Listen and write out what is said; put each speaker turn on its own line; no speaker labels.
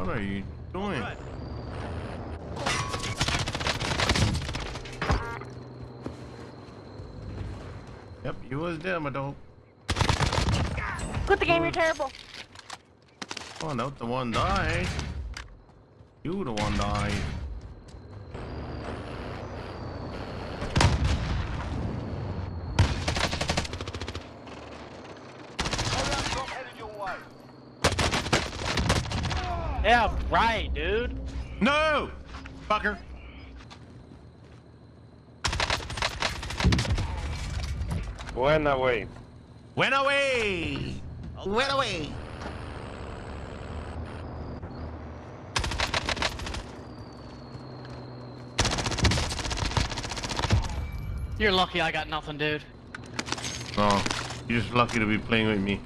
What are you doing? Yep, you was there, my dog.
Quit the game, you're terrible.
Oh, no, the one died. You the one died.
Yeah, right, dude.
No! Fucker.
Went away.
Went away! Went away!
You're lucky I got nothing, dude.
Oh, you're just lucky to be playing with me.